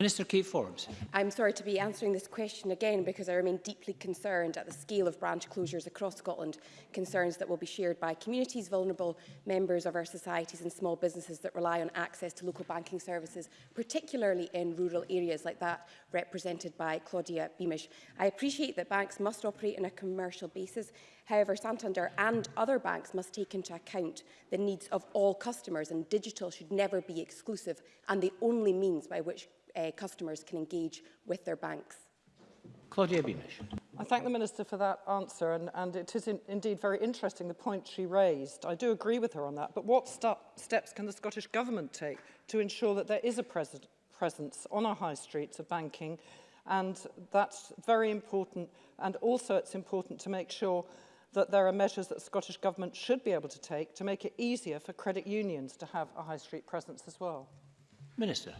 Minister Kate Forbes. I'm sorry to be answering this question again because I remain deeply concerned at the scale of branch closures across Scotland, concerns that will be shared by communities, vulnerable members of our societies and small businesses that rely on access to local banking services, particularly in rural areas like that represented by Claudia Beamish. I appreciate that banks must operate on a commercial basis However, Santander and other banks must take into account the needs of all customers and digital should never be exclusive and the only means by which uh, customers can engage with their banks. Claudia Beamish. I thank the Minister for that answer and, and it is in, indeed very interesting the point she raised. I do agree with her on that, but what steps can the Scottish Government take to ensure that there is a pres presence on our high streets of banking and that's very important and also it's important to make sure that there are measures that the Scottish Government should be able to take to make it easier for credit unions to have a high street presence as well. Minister.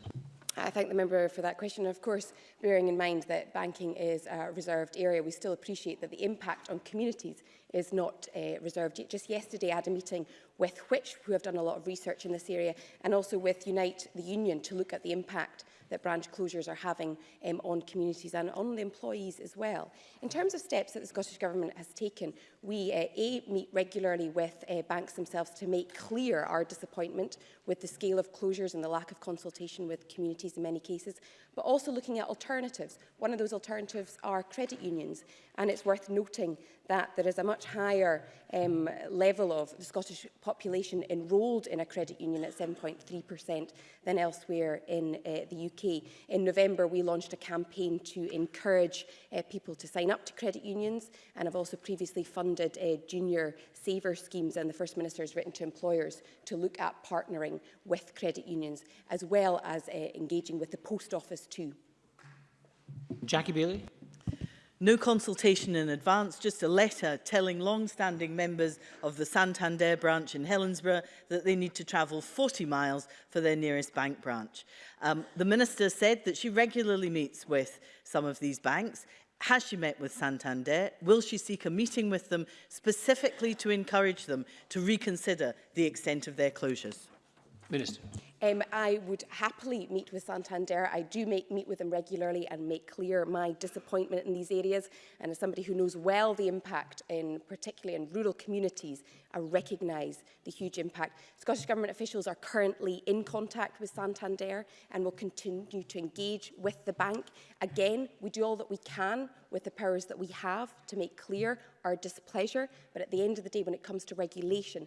I thank the member for that question. Of course, bearing in mind that banking is a reserved area, we still appreciate that the impact on communities is not uh, reserved. Just yesterday, I had a meeting with Which, who have done a lot of research in this area, and also with Unite the Union to look at the impact that branch closures are having um, on communities and on the employees as well. In terms of steps that the Scottish Government has taken, we uh, A, meet regularly with uh, banks themselves to make clear our disappointment with the scale of closures and the lack of consultation with communities in many cases, but also looking at alternatives. One of those alternatives are credit unions, and it's worth noting that there is a much higher um, level of the Scottish population enrolled in a credit union at 7.3% than elsewhere in uh, the UK UK, in November we launched a campaign to encourage uh, people to sign up to credit unions and I've also previously funded uh, junior saver schemes and the First Minister has written to employers to look at partnering with credit unions as well as uh, engaging with the post office too. Jackie Bailey. No consultation in advance, just a letter telling long-standing members of the Santander branch in Helensburgh that they need to travel 40 miles for their nearest bank branch. Um, the Minister said that she regularly meets with some of these banks. Has she met with Santander? Will she seek a meeting with them specifically to encourage them to reconsider the extent of their closures? Minister. Um, I would happily meet with Santander. I do make, meet with them regularly and make clear my disappointment in these areas. And as somebody who knows well the impact, in particularly in rural communities, I recognise the huge impact. Scottish Government officials are currently in contact with Santander and will continue to engage with the bank. Again, we do all that we can with the powers that we have to make clear our displeasure. But at the end of the day, when it comes to regulation,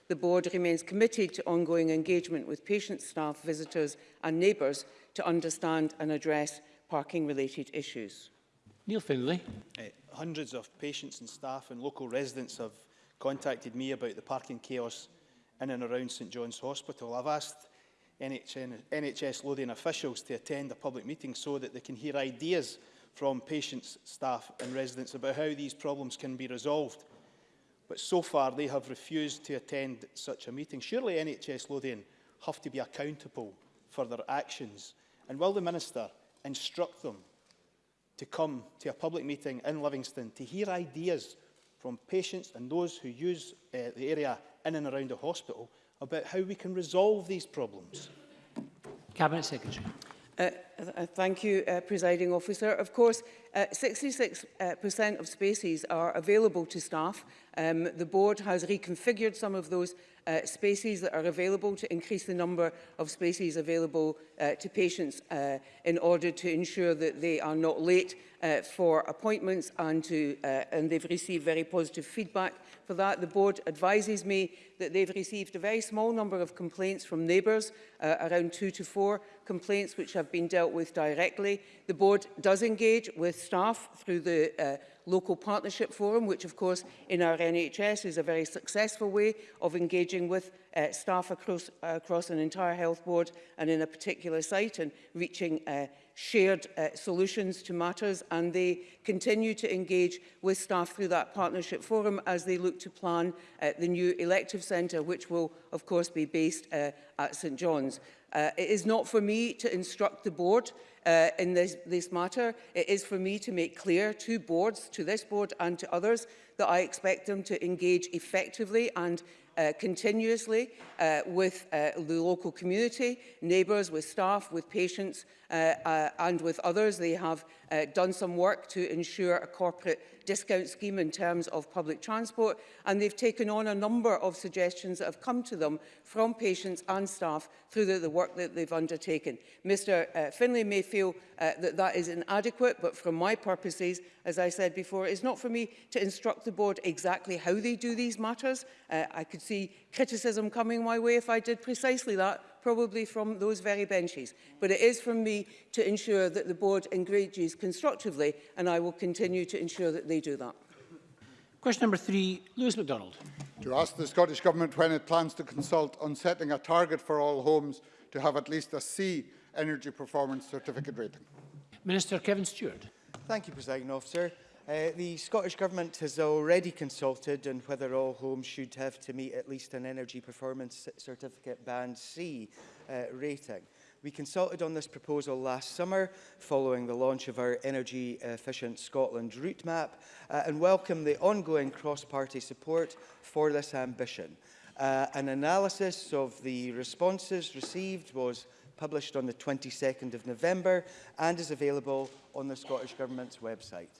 The board remains committed to ongoing engagement with patients, staff, visitors and neighbours to understand and address parking-related issues. Neil Finlay. Uh, hundreds of patients and staff and local residents have contacted me about the parking chaos in and around St John's Hospital. I've asked NHS Lothian officials to attend a public meeting so that they can hear ideas from patients, staff and residents about how these problems can be resolved. But so far they have refused to attend such a meeting. Surely NHS Lothian have to be accountable for their actions. And will the Minister instruct them to come to a public meeting in Livingston to hear ideas from patients and those who use uh, the area in and around the hospital about how we can resolve these problems. Cabinet Secretary. Uh, uh, thank you, uh, Presiding Officer. Of course, 66% uh, uh of spaces are available to staff. Um, the board has reconfigured some of those uh, spaces that are available to increase the number of spaces available uh, to patients uh, in order to ensure that they are not late uh, for appointments and, to, uh, and they've received very positive feedback For that, the board advises me that they've received a very small number of complaints from neighbours, uh, around two to four complaints which have been dealt with directly. The board does engage with staff through the uh, local partnership forum, which of course in our NHS is a very successful way of engaging with uh, staff across, uh, across an entire health board and in a particular site and reaching uh, shared uh, solutions to matters and they continue to engage with staff through that partnership forum as they look to plan uh, the new elective centre which will of course be based uh, at St John's. Uh, it is not for me to instruct the board uh, in this, this matter. It is for me to make clear to boards, to this board and to others, that I expect them to engage effectively and uh, continuously uh, with uh, the local community, neighbours, with staff, with patients uh, uh, and with others. They have uh, done some work to ensure a corporate discount scheme in terms of public transport and they've taken on a number of suggestions that have come to them from patients and staff through the, the work that they've undertaken. Mr uh, Finlay may feel uh, that that is inadequate but from my purposes as I said before it's not for me to instruct the board exactly how they do these matters. Uh, I could see criticism coming my way if I did precisely that, probably from those very benches. But it is from me to ensure that the board engages constructively, and I will continue to ensure that they do that. Question number three, Lewis MacDonald. To ask the Scottish Government when it plans to consult on setting a target for all homes to have at least a C energy performance certificate rating. Minister Kevin Stewart. Thank you, President Officer. Uh, the Scottish Government has already consulted on whether all homes should have to meet at least an Energy Performance Certificate Band C uh, rating. We consulted on this proposal last summer following the launch of our Energy Efficient Scotland route map uh, and welcome the ongoing cross-party support for this ambition. Uh, an analysis of the responses received was published on the 22nd of November and is available on the Scottish Government's website.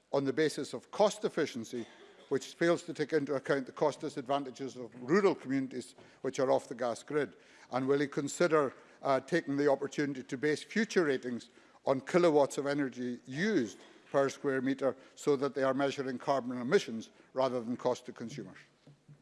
on the basis of cost efficiency which fails to take into account the cost disadvantages of rural communities which are off the gas grid? And will he consider uh, taking the opportunity to base future ratings on kilowatts of energy used per square metre so that they are measuring carbon emissions rather than cost to consumers?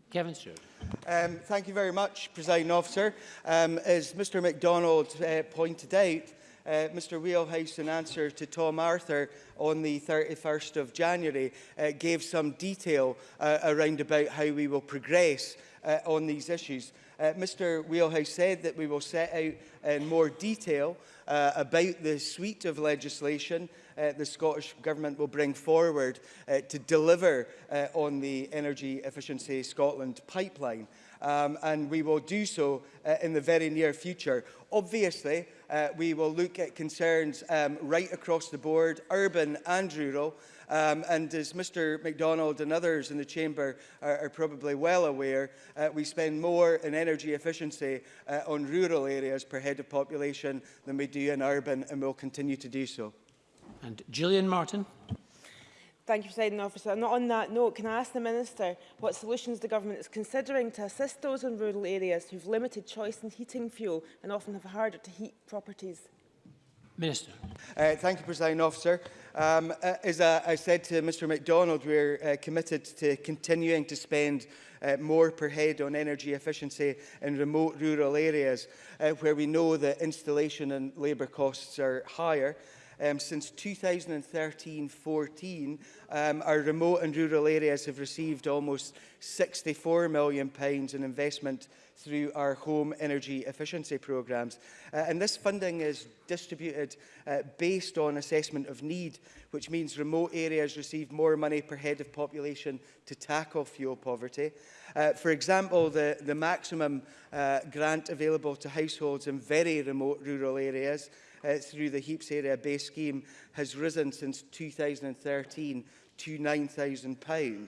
Kevin Stewart. Um, thank you very much, President Officer. Um, as Mr MacDonald uh, pointed out, uh, Mr Wheelhouse, in answer to Tom Arthur on the 31st of January, uh, gave some detail uh, around about how we will progress uh, on these issues. Uh, Mr Wheelhouse said that we will set out in uh, more detail uh, about the suite of legislation uh, the Scottish Government will bring forward uh, to deliver uh, on the Energy Efficiency Scotland pipeline. Um, and we will do so uh, in the very near future. Obviously, uh, we will look at concerns um, right across the board, urban and rural. Um, and as Mr MacDonald and others in the Chamber are, are probably well aware, uh, we spend more in energy efficiency uh, on rural areas per head of population than we do in urban, and we'll continue to do so. And Gillian Martin. Thank you, Presiding Officer. And on that note, can I ask the Minister what solutions the Government is considering to assist those in rural areas who've limited choice in heating fuel and often have harder to heat properties? Minister. Uh, thank you, President Officer. Um, uh, as uh, I said to Mr MacDonald, we're uh, committed to continuing to spend uh, more per head on energy efficiency in remote rural areas uh, where we know that installation and labour costs are higher um, since 2013-14, um, our remote and rural areas have received almost £64 million pounds in investment through our home energy efficiency programmes. Uh, and this funding is distributed uh, based on assessment of need, which means remote areas receive more money per head of population to tackle fuel poverty. Uh, for example, the, the maximum uh, grant available to households in very remote rural areas uh, through the HEAPS area base scheme has risen since 2013 to £9,000.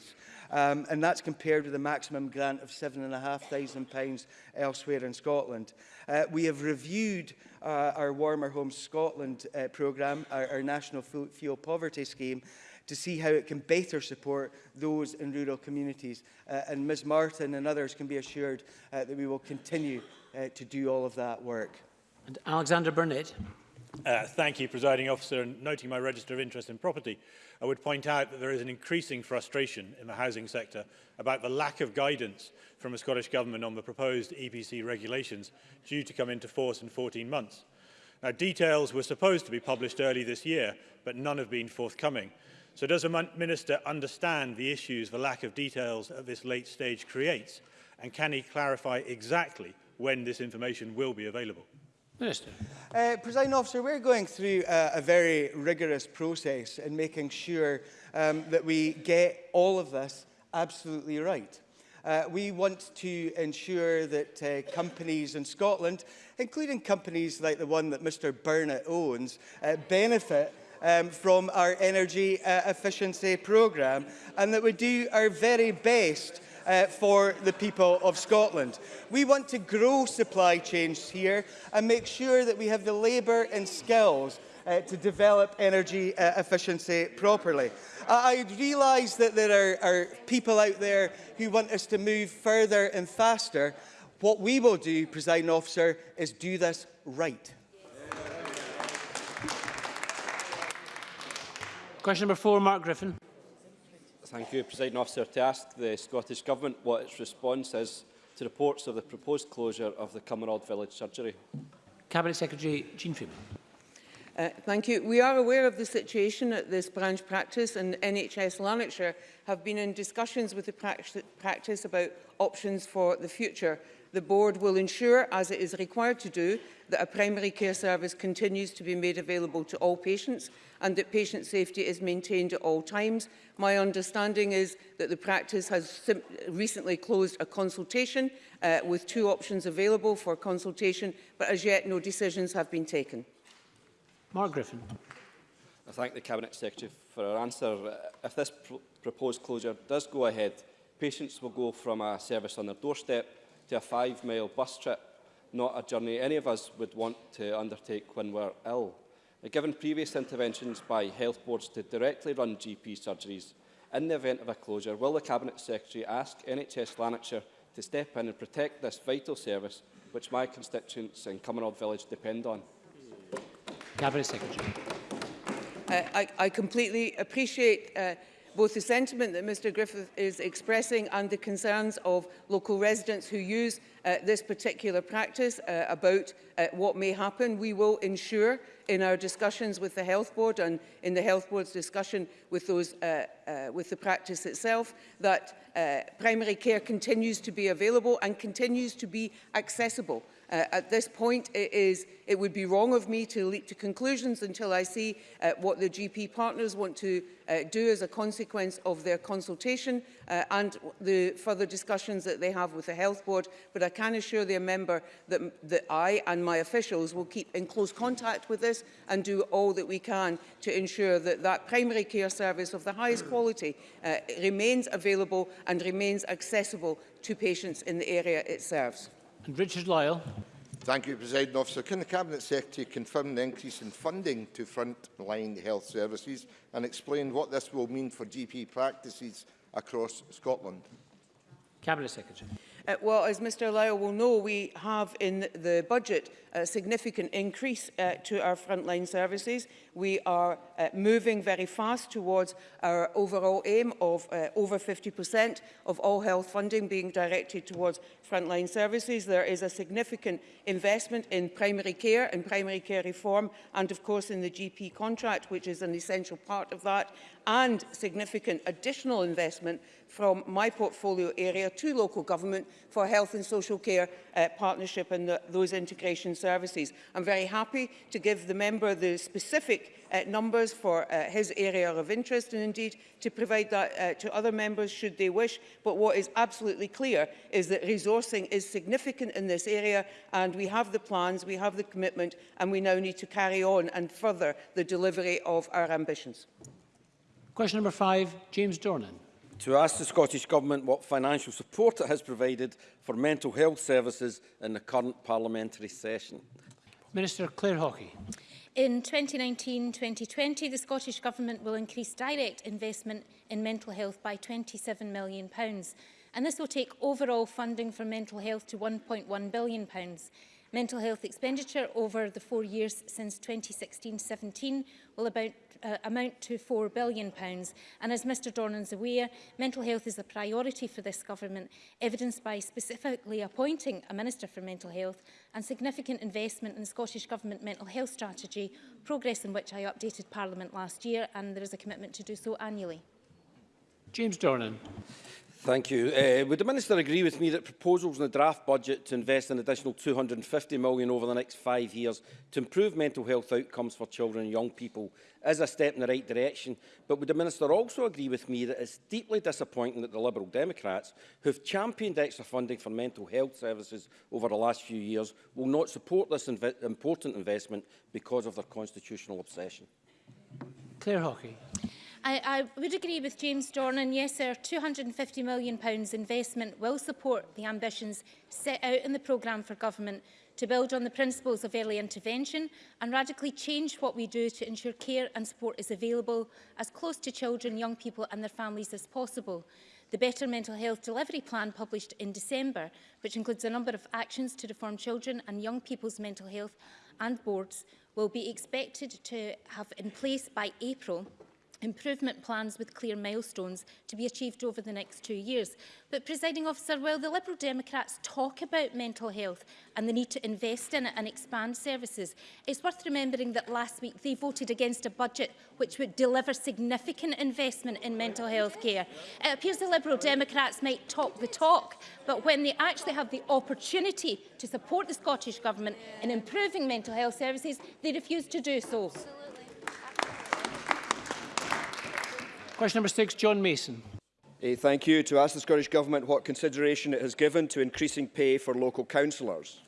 Um, and that's compared with a maximum grant of £7,500 elsewhere in Scotland. Uh, we have reviewed uh, our Warmer Homes Scotland uh, programme, our, our National Fuel Poverty Scheme, to see how it can better support those in rural communities. Uh, and Ms Martin and others can be assured uh, that we will continue uh, to do all of that work. And Alexander Burnett. Uh, thank you, Presiding Officer. And noting my register of interest in property, I would point out that there is an increasing frustration in the housing sector about the lack of guidance from the Scottish Government on the proposed EPC regulations due to come into force in 14 months. Now, details were supposed to be published early this year, but none have been forthcoming. So does the Minister understand the issues the lack of details at this late stage creates? And can he clarify exactly when this information will be available? Minister. Uh, President officer, we're going through a, a very rigorous process in making sure um, that we get all of this absolutely right. Uh, we want to ensure that uh, companies in Scotland, including companies like the one that Mr Burnett owns, uh, benefit um, from our energy uh, efficiency programme and that we do our very best uh, for the people of Scotland. We want to grow supply chains here and make sure that we have the labour and skills uh, to develop energy uh, efficiency properly. Uh, I realise that there are, are people out there who want us to move further and faster. What we will do, President officer, is do this right. Question number four, Mark Griffin. Thank you, President Officer. To ask the Scottish Government what its response is to reports of the proposed closure of the Cumberland Village Surgery. Cabinet Secretary Jean Freeman. Uh, thank you. We are aware of the situation at this branch practice and NHS Lanarkshire have been in discussions with the practice about options for the future the Board will ensure, as it is required to do, that a primary care service continues to be made available to all patients and that patient safety is maintained at all times. My understanding is that the practice has recently closed a consultation uh, with two options available for consultation, but as yet no decisions have been taken. Mark Griffin. I thank the Cabinet Secretary for her answer. Uh, if this pr proposed closure does go ahead, patients will go from a service on their doorstep to a five-mile bus trip, not a journey any of us would want to undertake when we're ill. Now, given previous interventions by health boards to directly run GP surgeries, in the event of a closure, will the Cabinet Secretary ask NHS Lanarkshire to step in and protect this vital service which my constituents in Cumbernauld Village depend on? Cabinet Secretary. Uh, I, I completely appreciate uh, both the sentiment that Mr Griffith is expressing and the concerns of local residents who use uh, this particular practice uh, about uh, what may happen. We will ensure in our discussions with the Health Board and in the Health Board's discussion with, those, uh, uh, with the practice itself that uh, primary care continues to be available and continues to be accessible. Uh, at this point, it, is, it would be wrong of me to leap to conclusions until I see uh, what the GP partners want to uh, do as a consequence of their consultation uh, and the further discussions that they have with the Health Board. But I can assure the member that, that I and my officials will keep in close contact with this and do all that we can to ensure that that primary care service of the highest quality uh, remains available and remains accessible to patients in the area it serves. And Richard Lyle. Thank you, President Officer. Can the Cabinet Secretary confirm the increase in funding to frontline health services and explain what this will mean for GP practices across Scotland? Cabinet Secretary. Uh, well, as Mr Lyle will know, we have in the budget a significant increase uh, to our frontline services. We are uh, moving very fast towards our overall aim of uh, over 50% of all health funding being directed towards frontline services. There is a significant investment in primary care and primary care reform and of course in the GP contract which is an essential part of that and significant additional investment from my portfolio area to local government for health and social care uh, partnership and the, those integrations services. I'm very happy to give the member the specific uh, numbers for uh, his area of interest and indeed to provide that uh, to other members should they wish. But what is absolutely clear is that resourcing is significant in this area and we have the plans, we have the commitment and we now need to carry on and further the delivery of our ambitions. Question number five, James Dornan to ask the Scottish Government what financial support it has provided for mental health services in the current parliamentary session. Minister Claire Hawkey. In 2019-2020, the Scottish Government will increase direct investment in mental health by £27 million, and this will take overall funding for mental health to £1.1 billion. Mental health expenditure over the four years since 2016-17 will about, uh, amount to £4 billion. Pounds. And as Mr Dornan is aware, mental health is a priority for this government, evidenced by specifically appointing a Minister for Mental Health and significant investment in the Scottish Government mental health strategy, progress in which I updated Parliament last year, and there is a commitment to do so annually. James Dornan. Thank you. Uh, would the Minister agree with me that proposals in the draft budget to invest an additional £250 million over the next five years to improve mental health outcomes for children and young people is a step in the right direction? But would the Minister also agree with me that it's deeply disappointing that the Liberal Democrats, who have championed extra funding for mental health services over the last few years, will not support this inv important investment because of their constitutional obsession? Claire Hockey. I, I would agree with James Dornan. Yes, our £250 million pounds investment will support the ambitions set out in the programme for government to build on the principles of early intervention and radically change what we do to ensure care and support is available as close to children, young people and their families as possible. The Better Mental Health Delivery Plan published in December, which includes a number of actions to reform children and young people's mental health and boards, will be expected to have in place by April improvement plans with clear milestones to be achieved over the next two years. But, presiding officer, while the Liberal Democrats talk about mental health and the need to invest in it and expand services, it's worth remembering that last week they voted against a budget which would deliver significant investment in mental health care. It appears the Liberal Democrats might talk the talk, but when they actually have the opportunity to support the Scottish Government in improving mental health services, they refuse to do so. Question number six, John Mason. Hey, thank you. To ask the Scottish Government what consideration it has given to increasing pay for local councillors.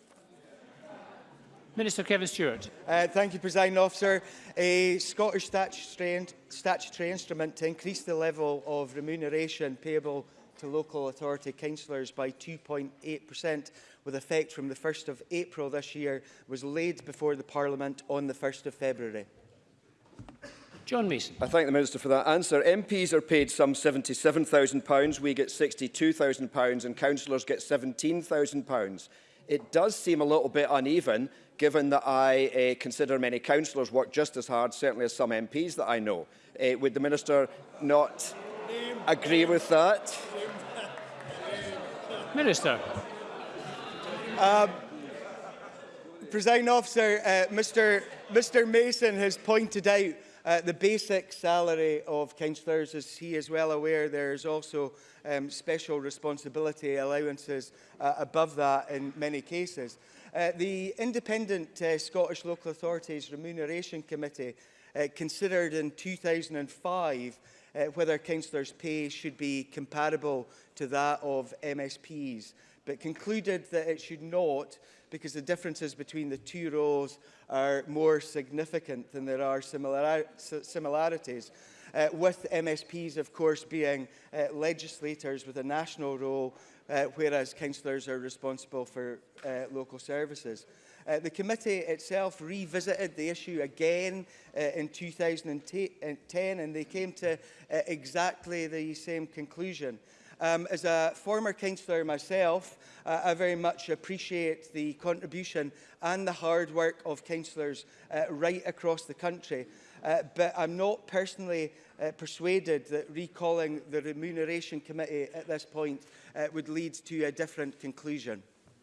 Minister Kevin Stewart. Uh, thank you, President Officer. A Scottish statutory, statutory instrument to increase the level of remuneration payable to local authority councillors by 2.8% with effect from the 1st of April this year was laid before the Parliament on the 1st of February. John Mason. I thank the Minister for that answer. MPs are paid some £77,000, we get £62,000 and councillors get £17,000. It does seem a little bit uneven, given that I uh, consider many councillors work just as hard, certainly as some MPs that I know. Uh, would the Minister not agree with that? Minister. Um, President Officer, uh, Mr, Mr Mason has pointed out Uh, the basic salary of councillors, as he is well aware, there is also um, special responsibility allowances uh, above that in many cases. Uh, the Independent uh, Scottish Local Authorities Remuneration Committee uh, considered in 2005 uh, whether councillors' pay should be comparable to that of MSPs, but concluded that it should not because the differences between the two roles are more significant than there are similar, similarities. Uh, with MSPs, of course, being uh, legislators with a national role, uh, whereas councillors are responsible for uh, local services. Uh, the committee itself revisited the issue again uh, in 2010 uh, and they came to uh, exactly the same conclusion. Um, as a former councillor myself, uh, I very much appreciate the contribution and the hard work of councillors uh, right across the country. Uh, but I'm not personally uh, persuaded that recalling the Remuneration Committee at this point uh, would lead to a different conclusion.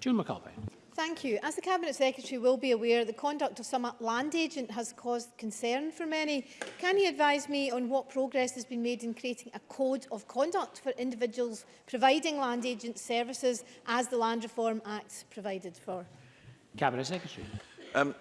June McAlpine. Thank you. As the Cabinet Secretary will be aware, the conduct of some land agent has caused concern for many. Can he advise me on what progress has been made in creating a code of conduct for individuals providing land agent services as the Land Reform Act provided for? Cabinet Secretary. Um,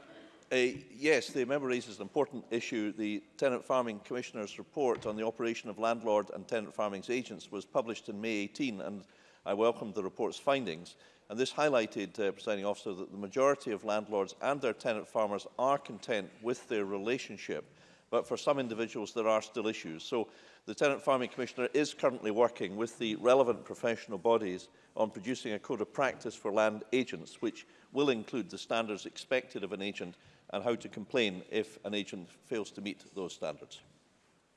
Uh, yes, the member raises an important issue. The Tenant Farming Commissioner's report on the operation of landlord and tenant farming's agents was published in May 18, and I welcomed the report's findings. And this highlighted, uh, presiding officer, that the majority of landlords and their tenant farmers are content with their relationship, but for some individuals there are still issues. So the Tenant Farming Commissioner is currently working with the relevant professional bodies on producing a code of practice for land agents, which will include the standards expected of an agent and how to complain if an agent fails to meet those standards.